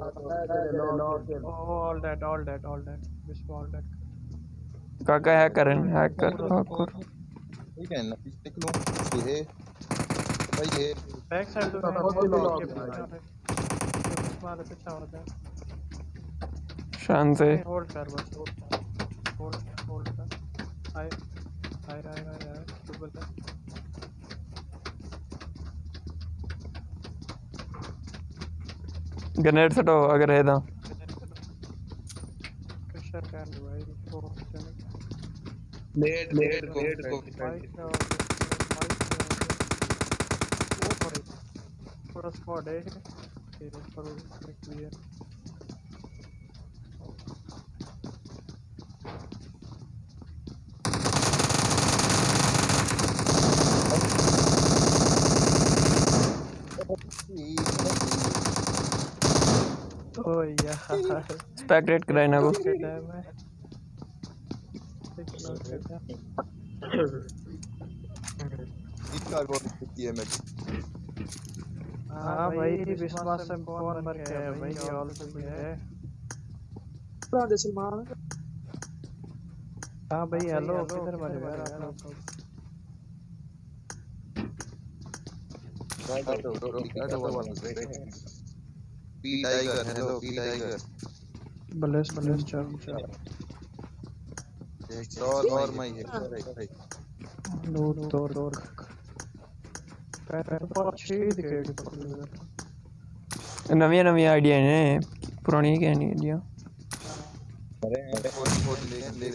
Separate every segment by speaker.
Speaker 1: All that, all that, all that. Whisper all that.
Speaker 2: काका hack कर रहे हैं हैक कर हैक
Speaker 3: ठीक है। ना पीछे निकलूं ये भाई ये
Speaker 1: Back side तो
Speaker 4: बहुत ही? लॉक है
Speaker 1: मारे पीछे हो। जाए
Speaker 2: शान से
Speaker 1: होल्ड कर बस होल्ड होल्ड कर। आए आए आए आए डबल कर।
Speaker 2: ग्रेनेड सटो अगर है तो।
Speaker 1: प्रेशर कर लो भाई लेट
Speaker 3: लेट लेट लेट को
Speaker 1: का थोड़े थोड़ा स्क्वाड है। फिर ऊपर क्लियर ओ यार
Speaker 2: स्पेक्टेट कराए ना को
Speaker 3: इसका बहुत किती है मैं
Speaker 1: हाँ भाई विश्वास से कौन मर गया है भाई ऑल से भी है
Speaker 4: राधे सलमान
Speaker 1: हाँ भाई हेलो किधर मरे यार आप लोग
Speaker 3: P tiger hello P tiger
Speaker 1: बलेस बलेस चल चल
Speaker 3: और और मैं ये
Speaker 1: दूर दूर दूर पैर पर अच्छी दिखेगी पकड़
Speaker 2: नवी नवी आइडिया ने पुरानी क्या नहीं आइडिया
Speaker 3: अरे फ़ोन ले ले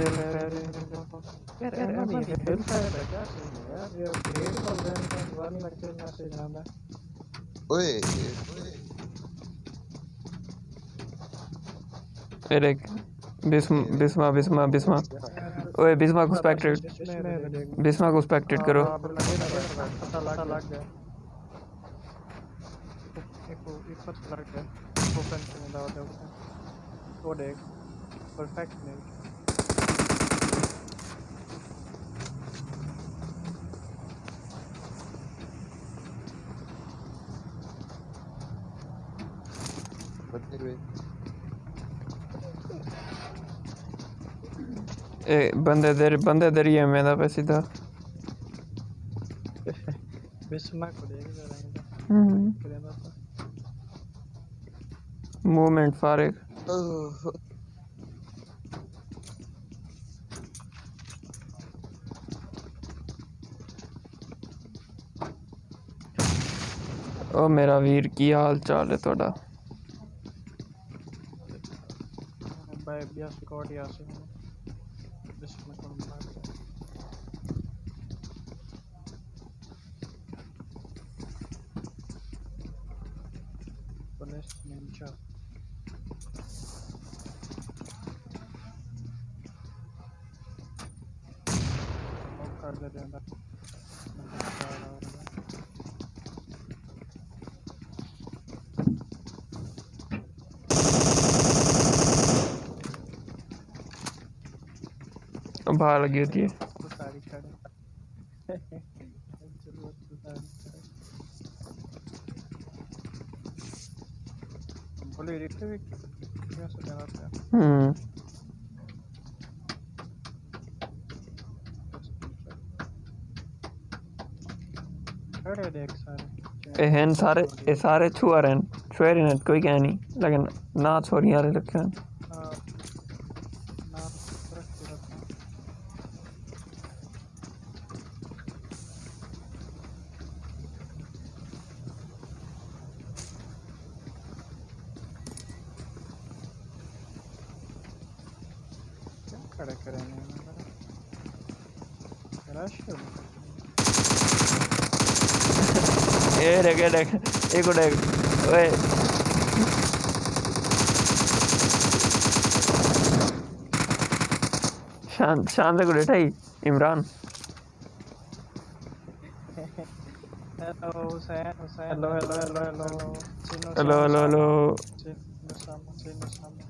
Speaker 3: लेंगे
Speaker 1: अरे रे रे रे रे यार हेल्प है क्या यार ये वन मैसेज आना
Speaker 3: ओए
Speaker 2: फिर एक बिस्म बिस्मा बिस्मा बिस्मा ओए बिस्मा को बिस्मा को करो
Speaker 1: लग गया ओपन से दे वो देख परफेक्ट नहीं
Speaker 3: बंदे
Speaker 2: दे बंदे
Speaker 1: दरिया में
Speaker 2: मूवमेंट फारिग ओ, मेरा वीर, की हाल चाल है थोड़ा
Speaker 1: भाई बिया स्क्वाड यहाँ से हूँ बिस्मा को मार दिया पुलिस निंजा कर दे दे अंदर
Speaker 2: बाहर लगी होती है।
Speaker 1: तो तो
Speaker 2: हम्म
Speaker 1: सारे
Speaker 2: ए सारे छुआ रहे छुए रहे कोई कह नहीं। लेकिन ना छोरी यार रखे हैं
Speaker 1: हाँ, ना रख के रखना क्या खड़े करेंगे रश
Speaker 2: ए ए देख एक देख। ओए। शान शान से गुड़े ठाई
Speaker 1: Imran.
Speaker 2: Hello Hussain Hussain.
Speaker 1: Hello hello hello hello. Hello hello hello.
Speaker 2: Hello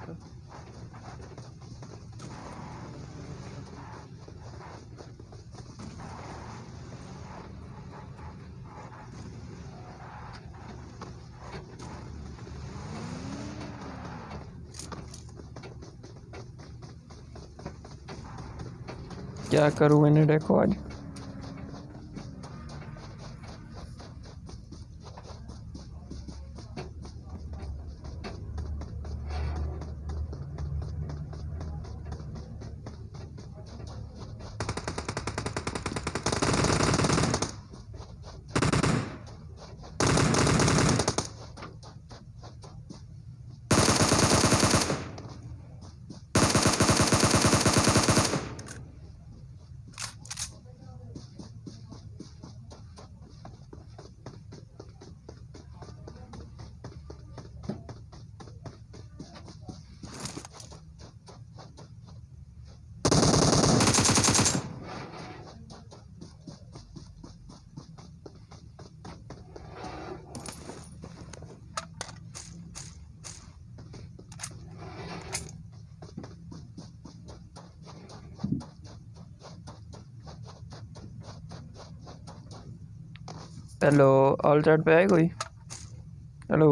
Speaker 2: क्या करूँ मैंने देखो आज? हेलो ऑल चैट पे है कोई हेलो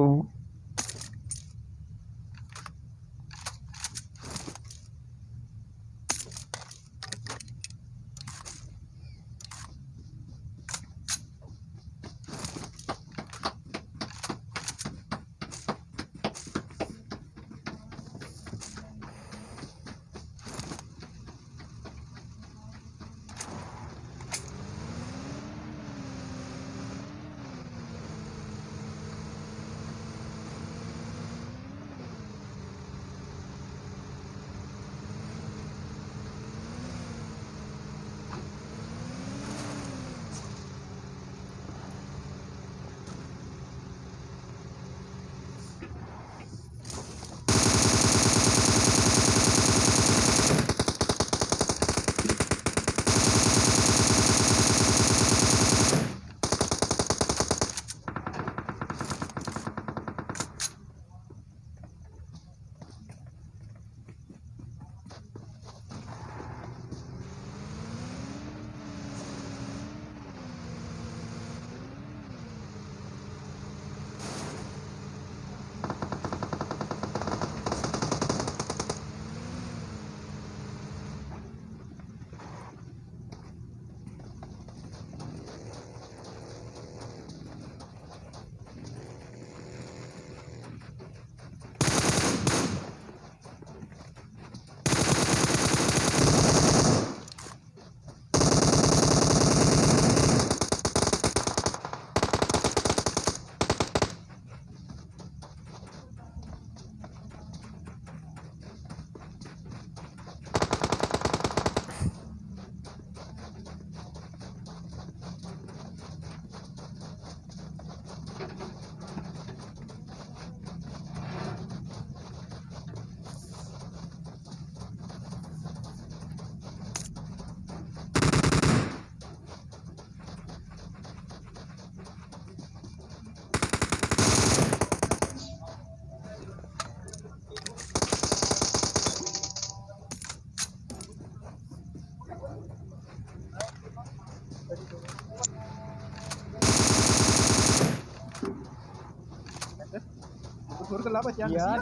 Speaker 1: यार।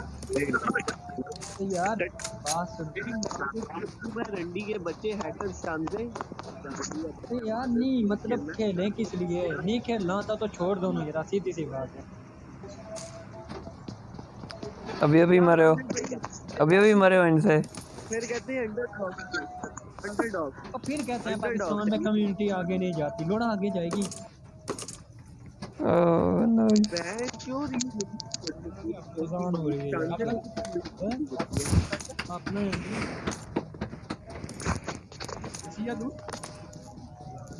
Speaker 1: यार बात सुन।
Speaker 5: रंडी के बच्चे हैकर शानजे
Speaker 1: अरे यार नहीं मतलब खेलें किस लिए? नहीं खेलना होता तो छोड़ दो ना यार सीधी सी बात है।
Speaker 2: अभी अभी मरे हो। अभी अभी मरे हो इनसे।
Speaker 5: फिर कहते हैं अंडर अंडर डॉग।
Speaker 1: और फिर कहते हैं पाकिस्तान में कम्युनिटी आगे नहीं जाती। लोड़ा आगे जाएगी।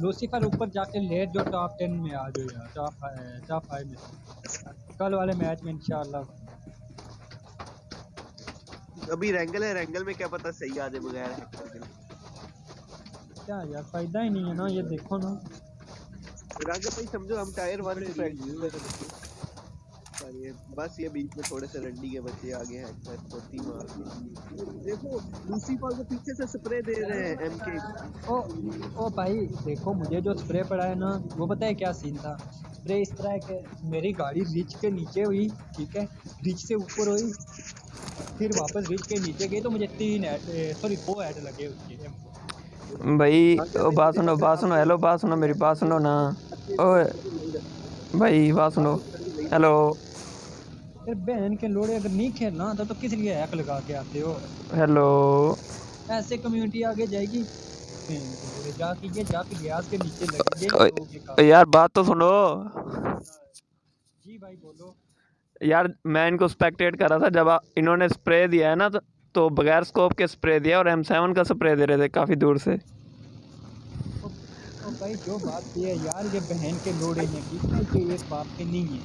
Speaker 4: लूसीफर ऊपर जाके लेट जो टॉप टेन में आ जाओ यार टॉप टॉप फाइव में कल वाले मैच में इंशाल्लाह
Speaker 5: अभी रैंगल है रैंगल में क्या पता सही आ जाए बगैर
Speaker 4: क्या यार, फ़ायदा ही नहीं है ना, ये देखो ना।
Speaker 5: रैंगल भाई समझो हम टायर वन पे प्रैक्टिस कर रहे थे और ये बस ये बीच में थोड़े से रंडी के बच्चे आगे हैं पोती मार के। देखो लूसीफर को पीछे से स्प्रे दे रहे हैं एमके
Speaker 4: ओ ओ भाई देखो मुझे जो स्प्रे पड़ा है ना वो पता है क्या सीन था? स्प्रे इस तरह है कि मेरी गाड़ी रिच के नीचे हुई ठीक है? रिच से ऊपर हुई फिर वापस रिच के नीचे गई तो मुझे तीन ऐड सॉरी दो ऐड लगे उसके
Speaker 2: भाई बात सुनो बात सुनो हेलो बात सुनो मेरी बात सुनो ना। ओए भाई बात सुनो। हेलो
Speaker 4: बहन के लोड़े अगर नहीं खेलना था तो किस लिए हैक लगा के आते हो?
Speaker 2: हेलो
Speaker 4: ऐसे कम्युनिटी आगे जाएगी? जाके ये जाके गैस के नीचे लगेंगे।
Speaker 2: यार बात तो सुनो।
Speaker 4: जी भाई बोलो।
Speaker 2: यार मैं इनको स्पेक्टेट कर रहा था जब इन्होंने स्प्रे दिया है ना तो, तो बगैर स्कोप के स्प्रे दिया और एम सेवन का स्प्रे दे रहे थे काफ़ी दूर से।
Speaker 4: भाई जो बात ये है यार ये बहन के लोड़े हैं है? ये एक बाप के नहीं है।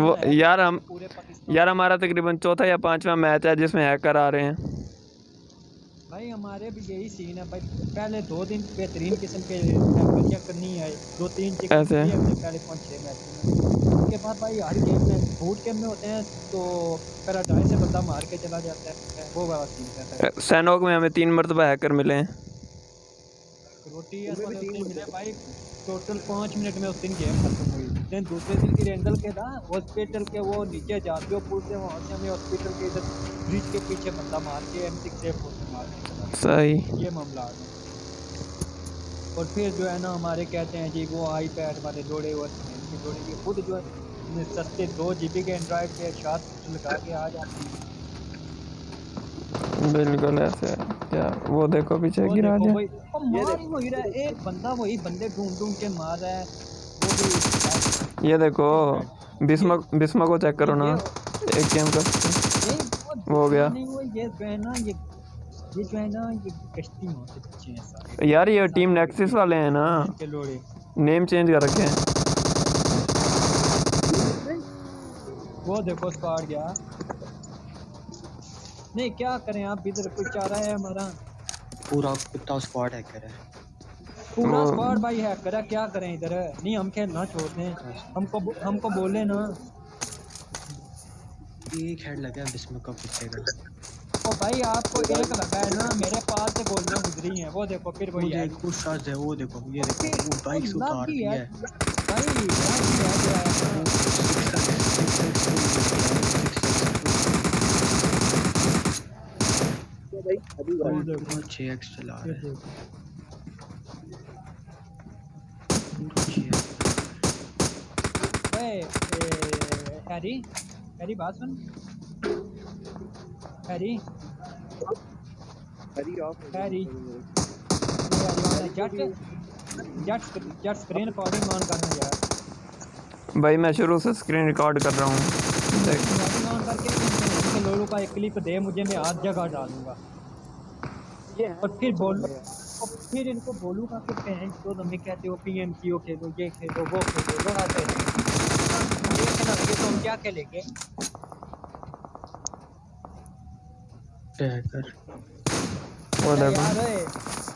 Speaker 2: वो यार हम यार हमारा तकरीबन चौथा या पांचवा मैच है जिसमें हैकर आ रहे हैं।
Speaker 4: भाई हमारे भी यही सीन है। भाई पहले दो दिन बेहतरीन किस्म के हैकर चेक नहीं आए दो तीन चेक
Speaker 2: ऐसे?
Speaker 4: पहले पाँच छः मैच में उसके बाद भाई हर गेम में बूट गेम में होते हैं तो पैराडाइज से बंदा मार के चला जाता है। वो वाला सीन रहता है।
Speaker 2: सैनोक में हमें तीन मरतबा हैकर मिले हैं।
Speaker 4: रोटी मिले भाई टोटल पाँच मिनट में उस दिन गेम खत्म हुई। देन दूसरे दिन की रेंगल के था हॉस्पिटल के वो नीचे जाते हो पुल से वहाँ से हमें हॉस्पिटल के इधर ब्रिज के पीछे बंदा मार के एम सिक्स से मार के
Speaker 2: सही।
Speaker 4: ये मामला है। और फिर जो है ना हमारे कहते हैं जी वो आई पैड वाले जोड़े हुए जोड़े ये खुद जो है सस्ते दो जी बी के एंड्रॉयड के साथ लगा के आ जाती है।
Speaker 2: बिल्कुल ऐसे है। क्या वो देखो पीछे गिरा दिया।
Speaker 4: मार वही रहा है। एक बंदा वही बंदे ढूंढ ढूंढ के मार रहा है। वो
Speaker 2: ये देखो बिस्मा बिस्मा को चेक करो ना। एक गेम का वो हो गया।
Speaker 4: नहीं वो ये जो है ना ये ये जो है ना ये कश्ती में होते बच्चे हैं सारे।
Speaker 2: यार ये टीम नेक्सिस वाले हैं ना। नेम चेंज कर रखे हैं।
Speaker 4: वो देखो स्क्वाड गया। नहीं क्या करें आप? इधर कुछ चाह रहा है हमारा।
Speaker 6: पूरा कुत्ता स्क्वाड हैकर है।
Speaker 4: पूरा स्क्वाड भाई है करा क्या करें इधर? नहीं हम खेलना छोड़ते हैं हमको हमको बोले ना।
Speaker 6: एक हेड लगा है बिस्म का पीछे का
Speaker 4: ओ भाई आपको एक लगा है ना मेरे पास से गोलियाँ गुजरी हैं वो देखो फिर वही है।
Speaker 6: देखो शायद है वो देखो ये देखो वो बाइक से उतार
Speaker 4: ही
Speaker 6: रही
Speaker 4: है।
Speaker 6: है।
Speaker 4: भाई। देखो
Speaker 6: चला रहा है।
Speaker 4: ओए हैरी हैरी बात सुन। हैरी।
Speaker 5: हरी of
Speaker 4: Harry. Jatt Jatt Jatt screen recording on करना यार।
Speaker 2: भाई मैं शुरू से स्क्रीन रिकॉर्ड कर रहा हूँ। देख
Speaker 4: ऑन करके का एक क्लिप दे मुझे मैं आज जगह डालूँगा। और फिर बोल और फिर इनको बोलूँगा कि बहन तो हमें कहते हो पी एम क्यू खेलो ये खेलो वो खेलो लोग आते हैं। तो हम क्या खेलेंगे?
Speaker 2: वो
Speaker 4: यार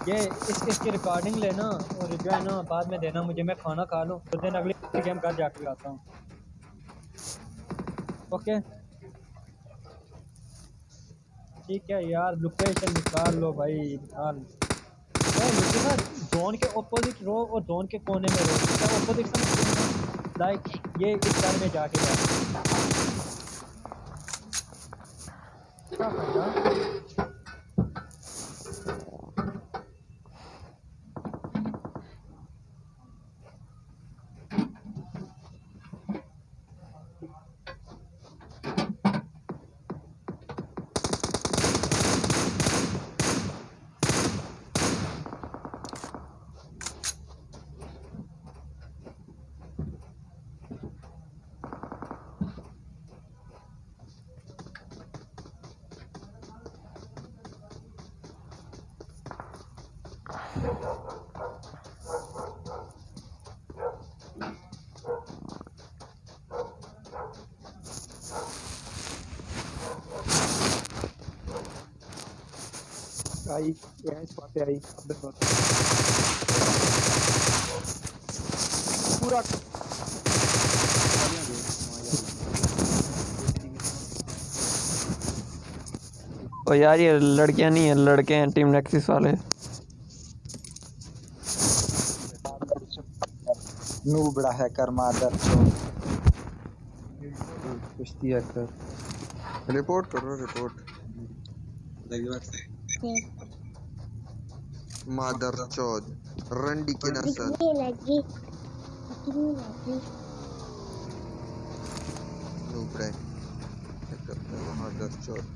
Speaker 4: ये इस इसकी रिकॉर्डिंग लेना और जो है ना बाद में देना मुझे मैं खाना खा लूँ तो दिन अगले गेम घर जाके आता हूँ। ओके ठीक है यार लोकेशन निकाल लो भाई निकाल मुझे ना जोन के ऑपोजिट रो और जोन के कोने में रो ऑपोजिट लाइक ये इस घर में जाके क्या
Speaker 1: आई, यहाँ इस पासे आई अंदर पास पूरा
Speaker 2: ओ यार, ये लड़कियाँ नहीं है, लड़के हैं, टीम नेक्सिस वाले।
Speaker 7: बड़ा हैकर मादर
Speaker 1: कुश्ती हैकर
Speaker 3: रिपोर्ट करो रिपोर्ट। मादर चौद रंडी की नस्ल नूबड़े। मादर चौद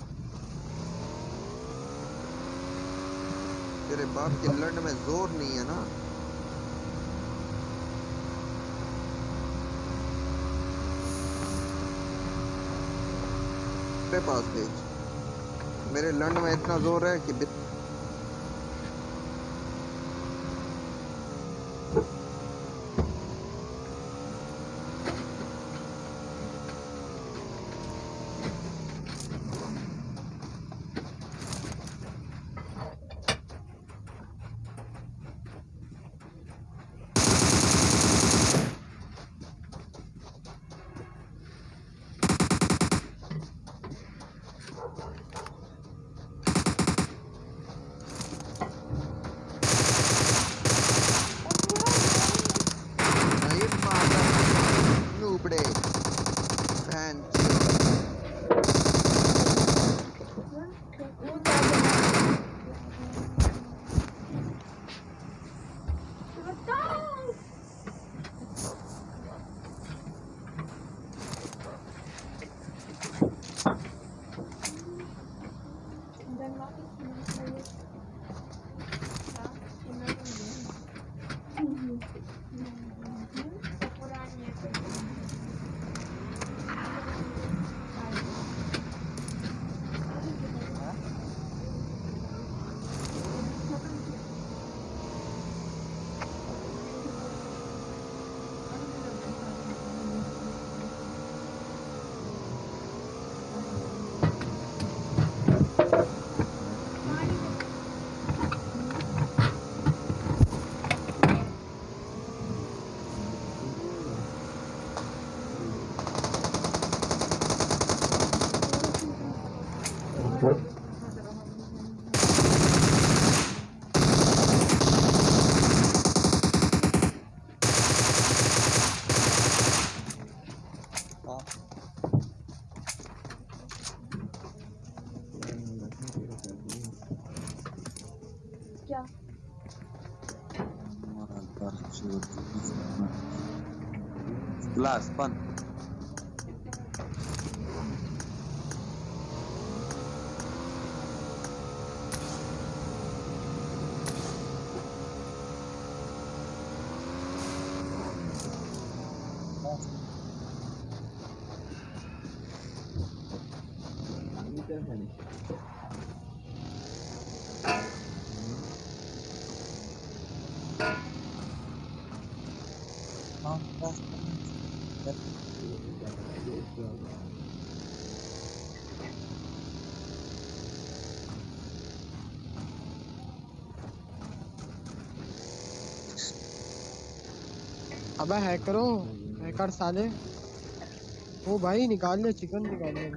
Speaker 3: तेरे बाप के लड़ में ज़ोर नहीं है ना? मेरे पास भेज मेरे लंड में इतना ज़ोर है कि
Speaker 7: ग्लास बंद हाँ
Speaker 1: अबे हैकरो हैकर साले। ओ भाई निकाल ले चिकन निकाल ले